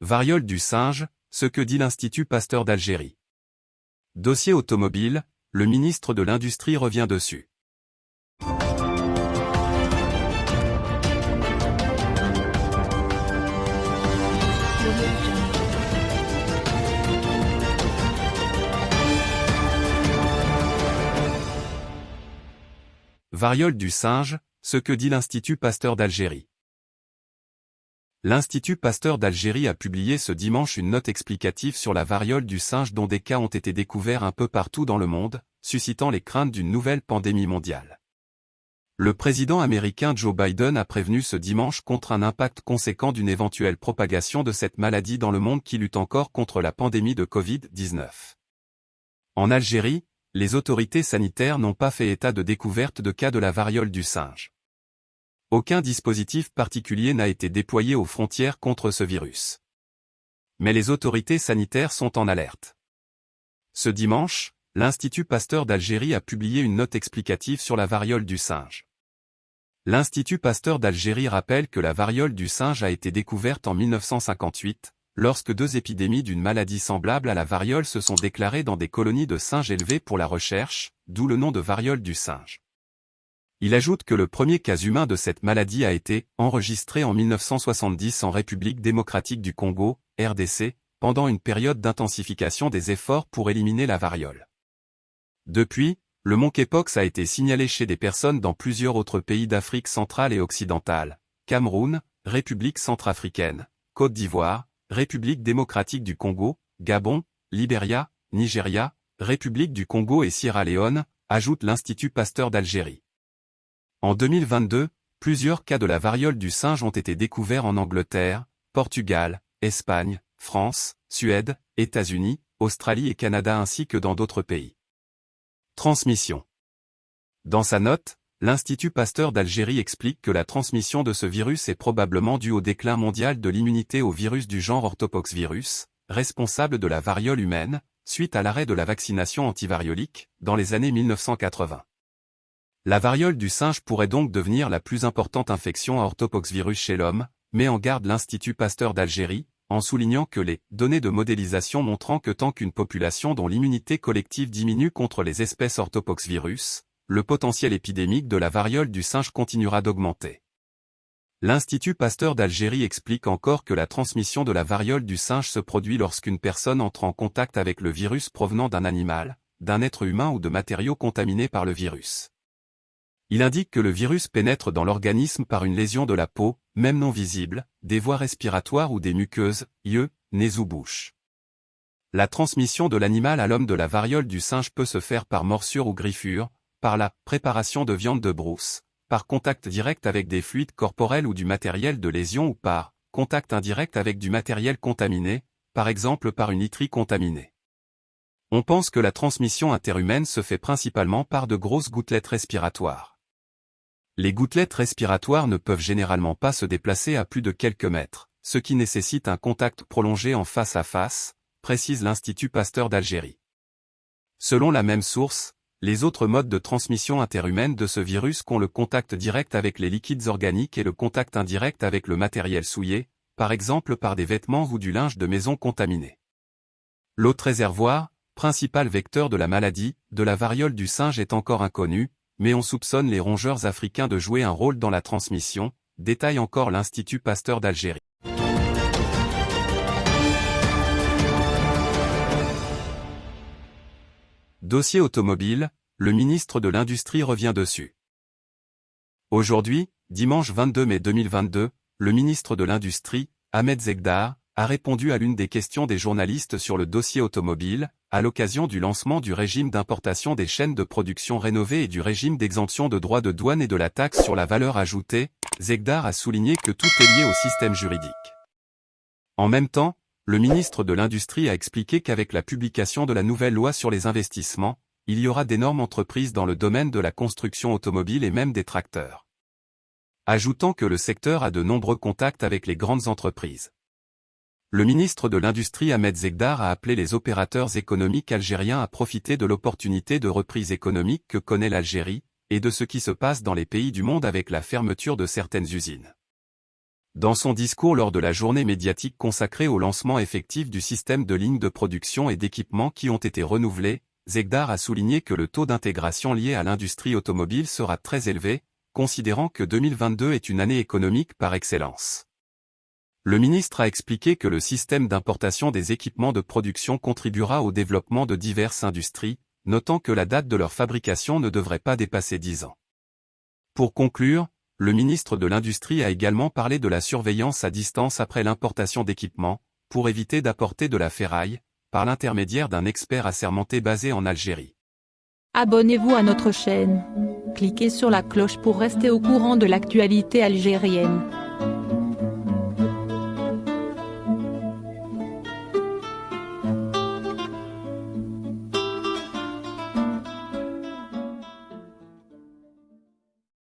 Variole du singe, ce que dit l'Institut Pasteur d'Algérie. Dossier automobile, le ministre de l'Industrie revient dessus. Variole du singe, ce que dit l'Institut Pasteur d'Algérie. L'Institut Pasteur d'Algérie a publié ce dimanche une note explicative sur la variole du singe dont des cas ont été découverts un peu partout dans le monde, suscitant les craintes d'une nouvelle pandémie mondiale. Le président américain Joe Biden a prévenu ce dimanche contre un impact conséquent d'une éventuelle propagation de cette maladie dans le monde qui lutte encore contre la pandémie de Covid-19. En Algérie, les autorités sanitaires n'ont pas fait état de découverte de cas de la variole du singe. Aucun dispositif particulier n'a été déployé aux frontières contre ce virus. Mais les autorités sanitaires sont en alerte. Ce dimanche, l'Institut Pasteur d'Algérie a publié une note explicative sur la variole du singe. L'Institut Pasteur d'Algérie rappelle que la variole du singe a été découverte en 1958, lorsque deux épidémies d'une maladie semblable à la variole se sont déclarées dans des colonies de singes élevés pour la recherche, d'où le nom de variole du singe. Il ajoute que le premier cas humain de cette maladie a été enregistré en 1970 en République démocratique du Congo, RDC, pendant une période d'intensification des efforts pour éliminer la variole. Depuis, le monkeypox a été signalé chez des personnes dans plusieurs autres pays d'Afrique centrale et occidentale, Cameroun, République centrafricaine, Côte d'Ivoire, République démocratique du Congo, Gabon, Libéria, Nigeria, République du Congo et Sierra Leone, ajoute l'Institut Pasteur d'Algérie. En 2022, plusieurs cas de la variole du singe ont été découverts en Angleterre, Portugal, Espagne, France, Suède, États-Unis, Australie et Canada ainsi que dans d'autres pays. Transmission Dans sa note, l'Institut Pasteur d'Algérie explique que la transmission de ce virus est probablement due au déclin mondial de l'immunité au virus du genre orthopoxvirus, responsable de la variole humaine, suite à l'arrêt de la vaccination antivariolique, dans les années 1980. La variole du singe pourrait donc devenir la plus importante infection à orthopoxvirus chez l'homme, met en garde l'Institut Pasteur d'Algérie, en soulignant que les données de modélisation montrant que tant qu'une population dont l'immunité collective diminue contre les espèces orthopoxvirus, le potentiel épidémique de la variole du singe continuera d'augmenter. L'Institut Pasteur d'Algérie explique encore que la transmission de la variole du singe se produit lorsqu'une personne entre en contact avec le virus provenant d'un animal, d'un être humain ou de matériaux contaminés par le virus. Il indique que le virus pénètre dans l'organisme par une lésion de la peau, même non visible, des voies respiratoires ou des muqueuses, yeux, nez ou bouche. La transmission de l'animal à l'homme de la variole du singe peut se faire par morsure ou griffure, par la préparation de viande de brousse, par contact direct avec des fluides corporels ou du matériel de lésion ou par contact indirect avec du matériel contaminé, par exemple par une literie contaminée. On pense que la transmission interhumaine se fait principalement par de grosses gouttelettes respiratoires. Les gouttelettes respiratoires ne peuvent généralement pas se déplacer à plus de quelques mètres, ce qui nécessite un contact prolongé en face à face, précise l'Institut Pasteur d'Algérie. Selon la même source, les autres modes de transmission interhumaine de ce virus qu'ont le contact direct avec les liquides organiques et le contact indirect avec le matériel souillé, par exemple par des vêtements ou du linge de maison contaminé. L'autre réservoir, principal vecteur de la maladie, de la variole du singe est encore inconnu, mais on soupçonne les rongeurs africains de jouer un rôle dans la transmission, détaille encore l'Institut Pasteur d'Algérie. Dossier automobile, le ministre de l'Industrie revient dessus. Aujourd'hui, dimanche 22 mai 2022, le ministre de l'Industrie, Ahmed Zegdar, a répondu à l'une des questions des journalistes sur le dossier automobile, à l'occasion du lancement du régime d'importation des chaînes de production rénovées et du régime d'exemption de droits de douane et de la taxe sur la valeur ajoutée, Zegdar a souligné que tout est lié au système juridique. En même temps, le ministre de l'Industrie a expliqué qu'avec la publication de la nouvelle loi sur les investissements, il y aura d'énormes entreprises dans le domaine de la construction automobile et même des tracteurs. Ajoutant que le secteur a de nombreux contacts avec les grandes entreprises. Le ministre de l'Industrie Ahmed Zegdar a appelé les opérateurs économiques algériens à profiter de l'opportunité de reprise économique que connaît l'Algérie, et de ce qui se passe dans les pays du monde avec la fermeture de certaines usines. Dans son discours lors de la journée médiatique consacrée au lancement effectif du système de lignes de production et d'équipements qui ont été renouvelés, Zegdar a souligné que le taux d'intégration lié à l'industrie automobile sera très élevé, considérant que 2022 est une année économique par excellence. Le ministre a expliqué que le système d'importation des équipements de production contribuera au développement de diverses industries, notant que la date de leur fabrication ne devrait pas dépasser 10 ans. Pour conclure, le ministre de l'Industrie a également parlé de la surveillance à distance après l'importation d'équipements, pour éviter d'apporter de la ferraille, par l'intermédiaire d'un expert assermenté basé en Algérie. Abonnez-vous à notre chaîne. Cliquez sur la cloche pour rester au courant de l'actualité algérienne.